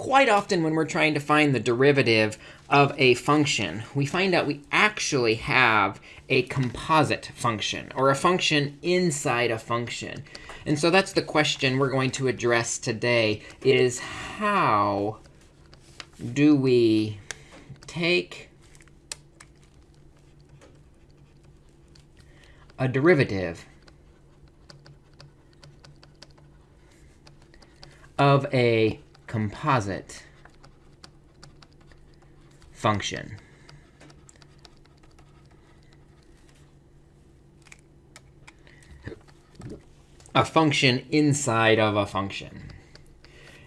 quite often when we're trying to find the derivative of a function, we find out we actually have a composite function, or a function inside a function. And so that's the question we're going to address today, is how do we take a derivative of a composite function. A function inside of a function.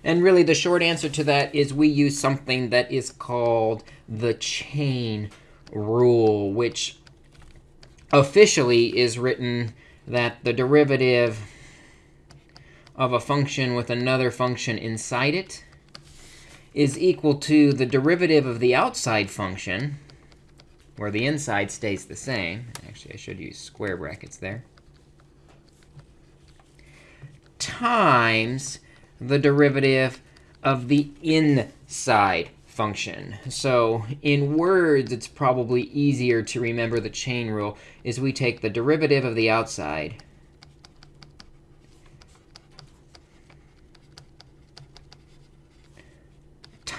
And really, the short answer to that is we use something that is called the chain rule, which officially is written that the derivative of a function with another function inside it is equal to the derivative of the outside function, where the inside stays the same. Actually, I should use square brackets there. Times the derivative of the inside function. So in words, it's probably easier to remember the chain rule is we take the derivative of the outside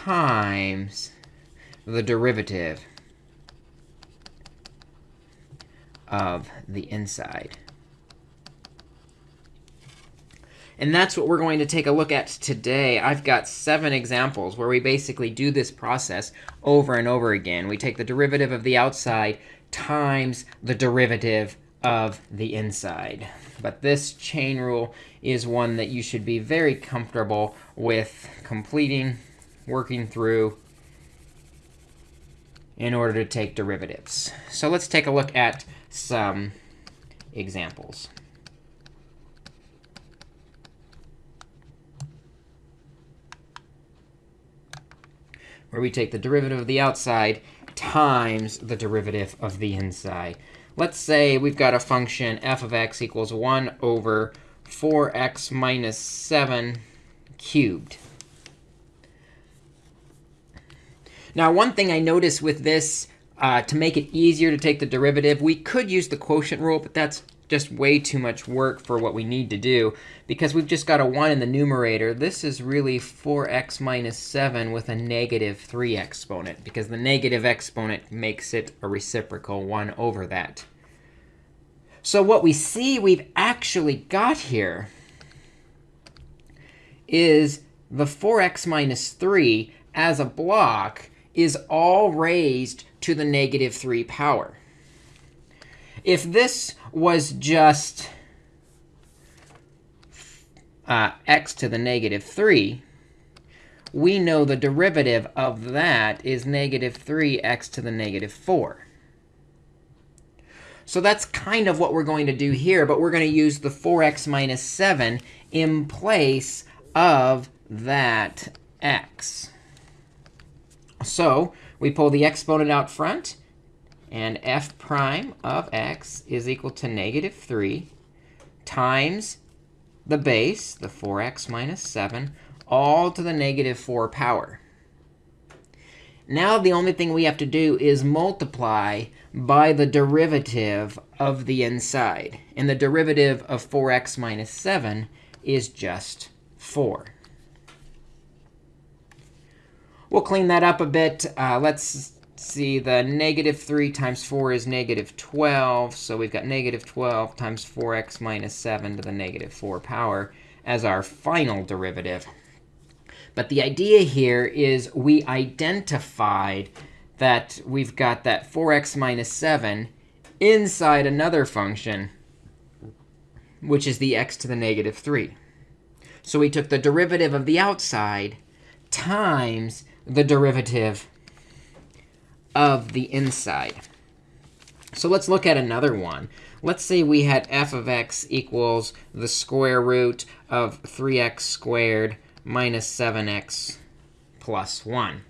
times the derivative of the inside. And that's what we're going to take a look at today. I've got seven examples where we basically do this process over and over again. We take the derivative of the outside times the derivative of the inside. But this chain rule is one that you should be very comfortable with completing working through in order to take derivatives. So let's take a look at some examples. Where we take the derivative of the outside times the derivative of the inside. Let's say we've got a function f of x equals 1 over 4x minus 7 cubed. Now, one thing I noticed with this, uh, to make it easier to take the derivative, we could use the quotient rule, but that's just way too much work for what we need to do. Because we've just got a 1 in the numerator, this is really 4x minus 7 with a negative 3 exponent, because the negative exponent makes it a reciprocal 1 over that. So what we see we've actually got here is the 4x minus 3 as a block is all raised to the negative 3 power. If this was just uh, x to the negative 3, we know the derivative of that is negative 3x to the negative 4. So that's kind of what we're going to do here. But we're going to use the 4x minus 7 in place of that x. So we pull the exponent out front. And f prime of x is equal to negative 3 times the base, the 4x minus 7, all to the negative 4 power. Now the only thing we have to do is multiply by the derivative of the inside. And the derivative of 4x minus 7 is just 4. We'll clean that up a bit. Uh, let's see. The negative 3 times 4 is negative 12. So we've got negative 12 times 4x minus 7 to the negative 4 power as our final derivative. But the idea here is we identified that we've got that 4x minus 7 inside another function, which is the x to the negative 3. So we took the derivative of the outside times the derivative of the inside. So let's look at another one. Let's say we had f of x equals the square root of 3x squared minus 7x plus 1.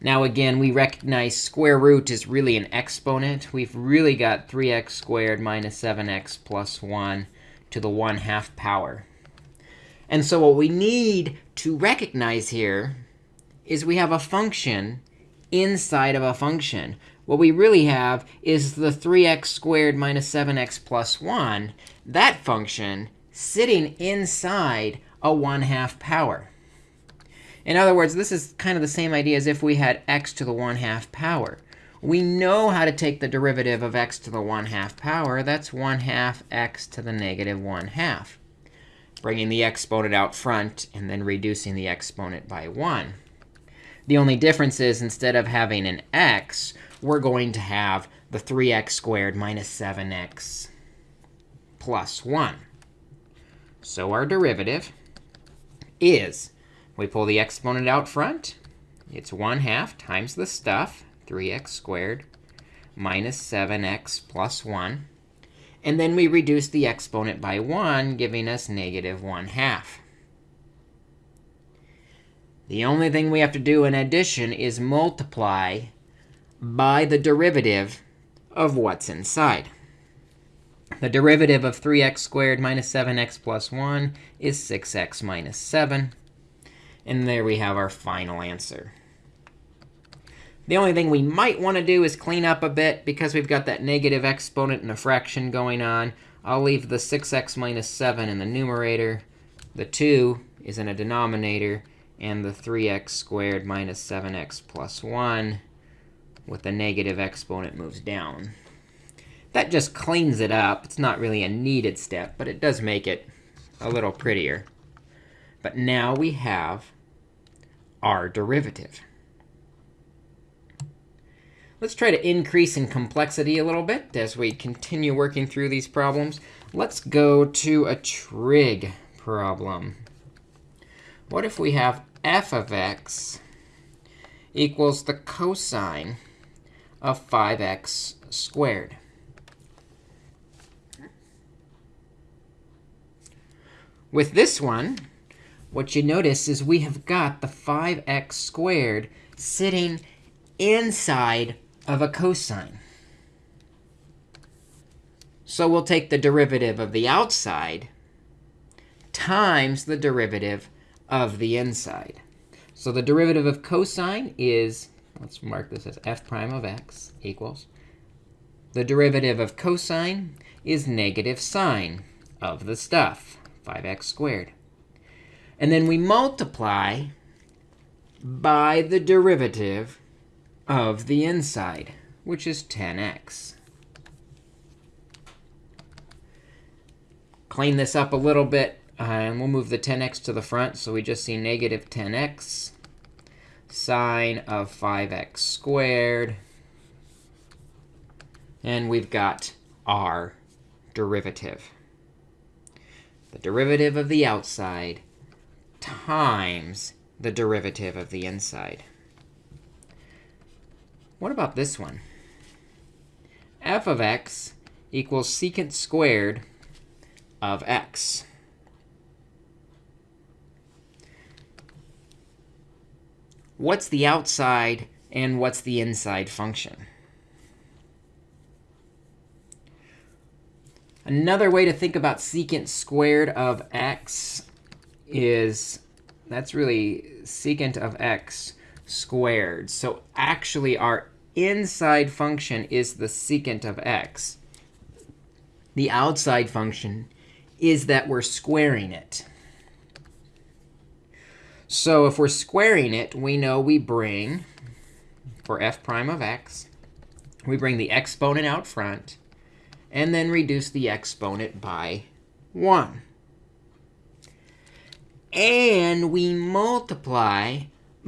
Now, again, we recognize square root is really an exponent. We've really got 3x squared minus 7x plus 1 to the 1 half power. And so what we need to recognize here is we have a function inside of a function. What we really have is the 3x squared minus 7x plus 1, that function sitting inside a 1 half power. In other words, this is kind of the same idea as if we had x to the 1 half power. We know how to take the derivative of x to the 1 half power. That's 1 half x to the negative 1 half, bringing the exponent out front and then reducing the exponent by 1. The only difference is instead of having an x, we're going to have the 3x squared minus 7x plus 1. So our derivative is, we pull the exponent out front. It's 1 half times the stuff, 3x squared minus 7x plus 1. And then we reduce the exponent by 1, giving us negative 1 half. The only thing we have to do in addition is multiply by the derivative of what's inside. The derivative of 3x squared minus 7x plus 1 is 6x minus 7. And there we have our final answer. The only thing we might want to do is clean up a bit because we've got that negative exponent and a fraction going on. I'll leave the 6x minus 7 in the numerator. The 2 is in a denominator and the 3x squared minus 7x plus 1 with the negative exponent moves down. That just cleans it up. It's not really a needed step, but it does make it a little prettier. But now we have our derivative. Let's try to increase in complexity a little bit as we continue working through these problems. Let's go to a trig problem. What if we have f of x equals the cosine of 5x squared. With this one, what you notice is we have got the 5x squared sitting inside of a cosine. So we'll take the derivative of the outside times the derivative of the inside. So the derivative of cosine is, let's mark this as f prime of x equals. The derivative of cosine is negative sine of the stuff, 5x squared. And then we multiply by the derivative of the inside, which is 10x. Clean this up a little bit uh, and we'll move the 10x to the front. So we just see negative 10x sine of 5x squared. And we've got our derivative. The derivative of the outside times the derivative of the inside. What about this one? f of x equals secant squared of x. what's the outside and what's the inside function. Another way to think about secant squared of x is that's really secant of x squared. So actually, our inside function is the secant of x. The outside function is that we're squaring it. So if we're squaring it, we know we bring, for f prime of x, we bring the exponent out front, and then reduce the exponent by 1. And we multiply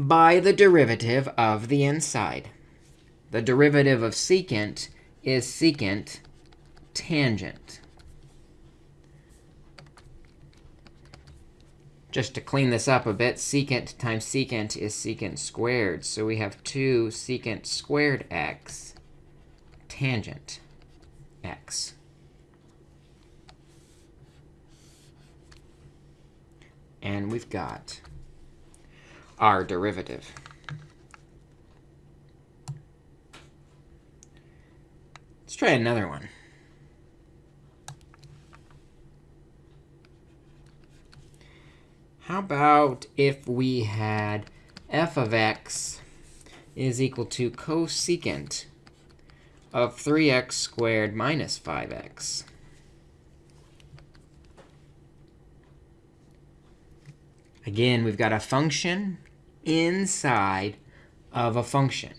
by the derivative of the inside. The derivative of secant is secant tangent. Just to clean this up a bit, secant times secant is secant squared. So we have 2 secant squared x tangent x. And we've got our derivative. Let's try another one. how about if we had f of x is equal to cosecant of 3x squared minus 5x? Again, we've got a function inside of a function.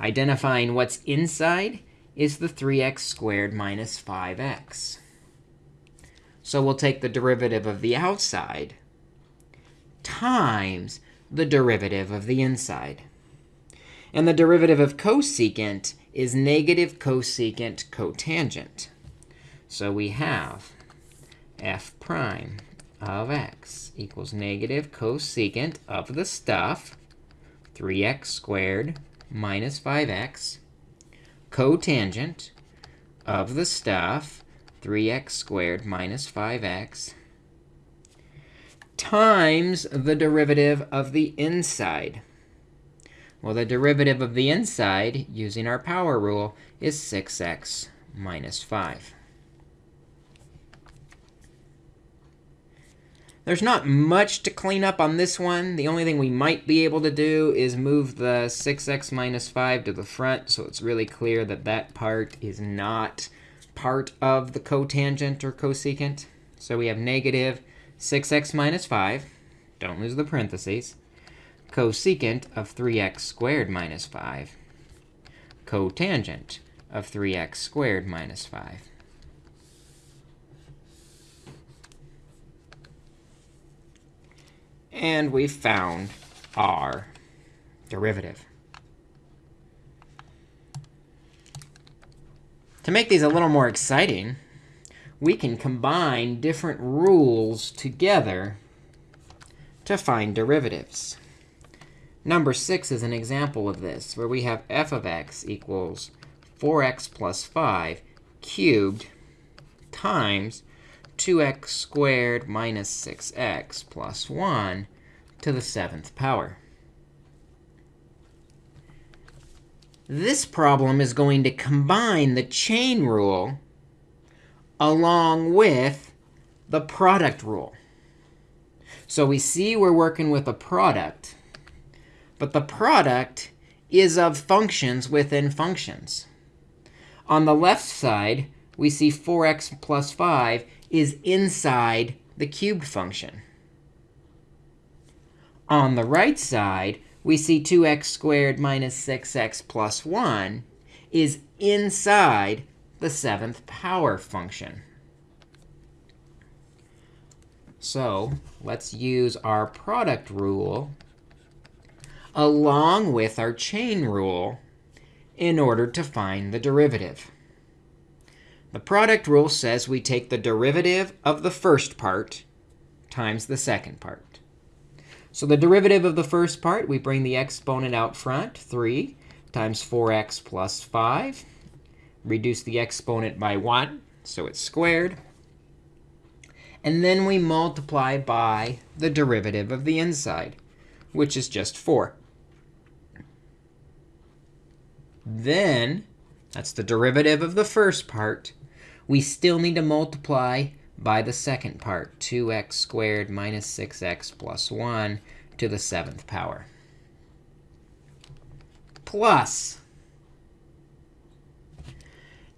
Identifying what's inside is the 3x squared minus 5x. So we'll take the derivative of the outside times the derivative of the inside. And the derivative of cosecant is negative cosecant cotangent. So we have f prime of x equals negative cosecant of the stuff, 3x squared minus 5x, cotangent of the stuff, 3x squared minus 5x, times the derivative of the inside. Well, the derivative of the inside, using our power rule, is 6x minus 5. There's not much to clean up on this one. The only thing we might be able to do is move the 6x minus 5 to the front, so it's really clear that that part is not part of the cotangent or cosecant. So we have negative 6x minus 5. Don't lose the parentheses. Cosecant of 3x squared minus 5. Cotangent of 3x squared minus 5. And we've found our derivative. To make these a little more exciting, we can combine different rules together to find derivatives. Number 6 is an example of this, where we have f of x equals 4x plus 5 cubed times 2x squared minus 6x plus 1 to the seventh power. This problem is going to combine the chain rule along with the product rule. So we see we're working with a product. But the product is of functions within functions. On the left side, we see 4x plus 5 is inside the cubed function. On the right side, we see 2x squared minus 6x plus 1 is inside the seventh power function. So let's use our product rule along with our chain rule in order to find the derivative. The product rule says we take the derivative of the first part times the second part. So the derivative of the first part, we bring the exponent out front, 3 times 4x plus 5. Reduce the exponent by 1, so it's squared. And then we multiply by the derivative of the inside, which is just 4. Then, that's the derivative of the first part, we still need to multiply by the second part, 2x squared minus 6x plus 1 to the seventh power. Plus,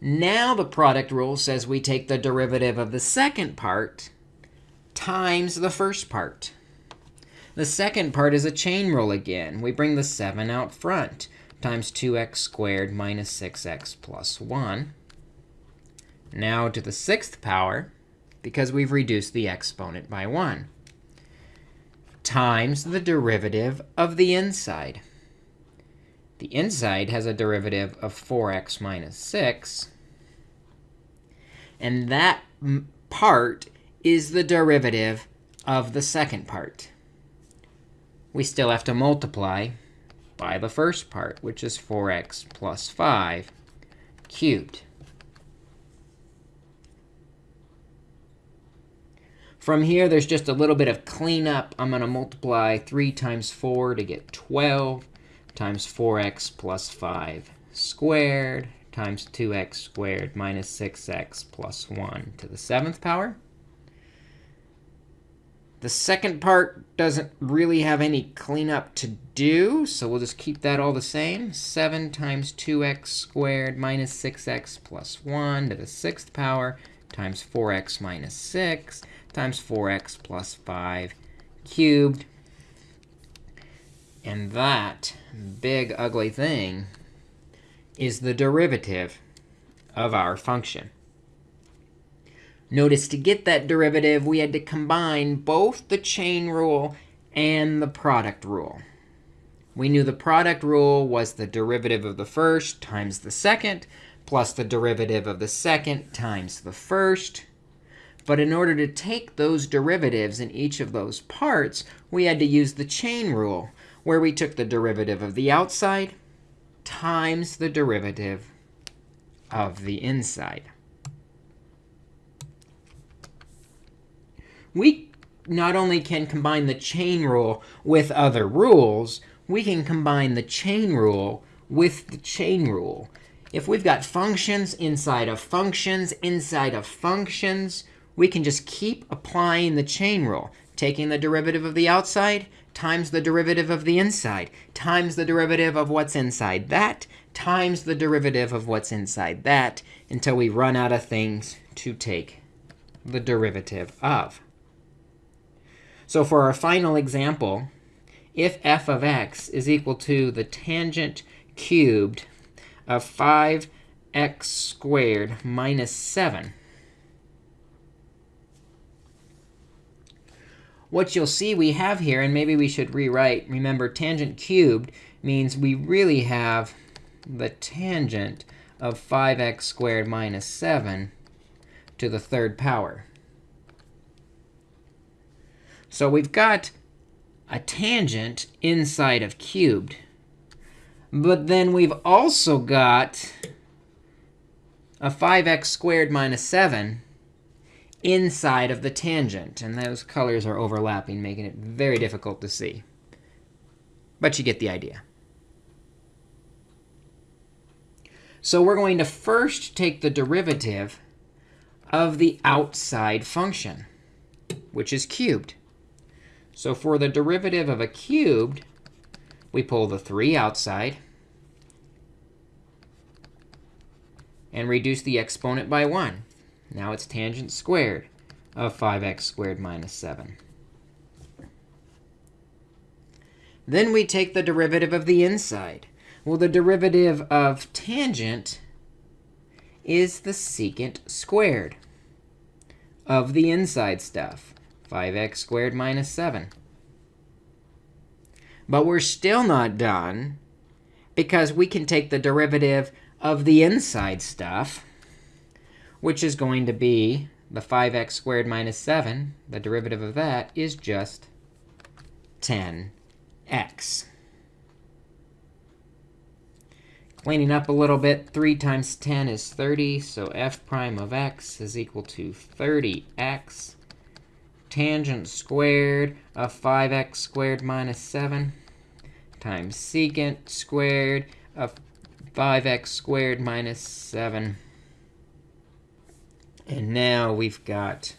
now the product rule says we take the derivative of the second part times the first part. The second part is a chain rule again. We bring the 7 out front times 2x squared minus 6x plus 1 now to the sixth power, because we've reduced the exponent by 1, times the derivative of the inside. The inside has a derivative of 4x minus 6. And that part is the derivative of the second part. We still have to multiply by the first part, which is 4x plus 5 cubed. From here, there's just a little bit of cleanup. I'm going to multiply 3 times 4 to get 12 times 4x plus 5 squared times 2x squared minus 6x plus 1 to the seventh power. The second part doesn't really have any cleanup to do, so we'll just keep that all the same. 7 times 2x squared minus 6x plus 1 to the sixth power times 4x minus 6 times 4x plus 5 cubed. And that big ugly thing is the derivative of our function. Notice to get that derivative, we had to combine both the chain rule and the product rule. We knew the product rule was the derivative of the first times the second, plus the derivative of the second times the first. But in order to take those derivatives in each of those parts, we had to use the chain rule, where we took the derivative of the outside times the derivative of the inside. we not only can combine the chain rule with other rules, we can combine the chain rule with the chain rule. If we've got functions inside of functions inside of functions, we can just keep applying the chain rule, taking the derivative of the outside times the derivative of the inside times the derivative of what's inside that times the derivative of what's inside that until we run out of things to take the derivative of. So for our final example, if f of x is equal to the tangent cubed of 5x squared minus 7, what you'll see we have here, and maybe we should rewrite, remember, tangent cubed means we really have the tangent of 5x squared minus 7 to the third power. So we've got a tangent inside of cubed. But then we've also got a 5x squared minus 7 inside of the tangent. And those colors are overlapping, making it very difficult to see. But you get the idea. So we're going to first take the derivative of the outside function, which is cubed. So for the derivative of a cubed, we pull the 3 outside and reduce the exponent by 1. Now it's tangent squared of 5x squared minus 7. Then we take the derivative of the inside. Well, the derivative of tangent is the secant squared of the inside stuff. 5x squared minus 7. But we're still not done, because we can take the derivative of the inside stuff, which is going to be the 5x squared minus 7. The derivative of that is just 10x. Cleaning up a little bit, 3 times 10 is 30. So f prime of x is equal to 30x tangent squared of 5x squared minus 7 times secant squared of 5x squared minus 7. And now we've got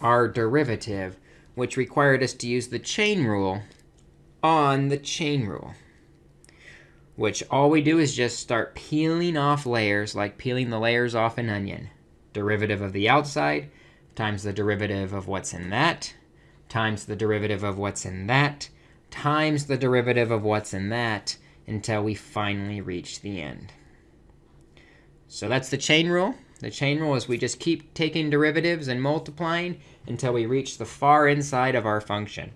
our derivative, which required us to use the chain rule on the chain rule, which all we do is just start peeling off layers, like peeling the layers off an onion. Derivative of the outside times the derivative of what's in that, times the derivative of what's in that, times the derivative of what's in that, until we finally reach the end. So that's the chain rule. The chain rule is we just keep taking derivatives and multiplying until we reach the far inside of our function.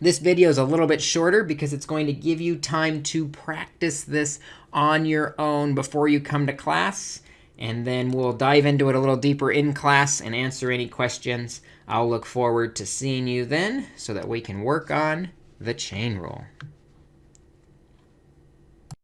This video is a little bit shorter because it's going to give you time to practice this on your own before you come to class. And then we'll dive into it a little deeper in class and answer any questions. I'll look forward to seeing you then so that we can work on the chain rule.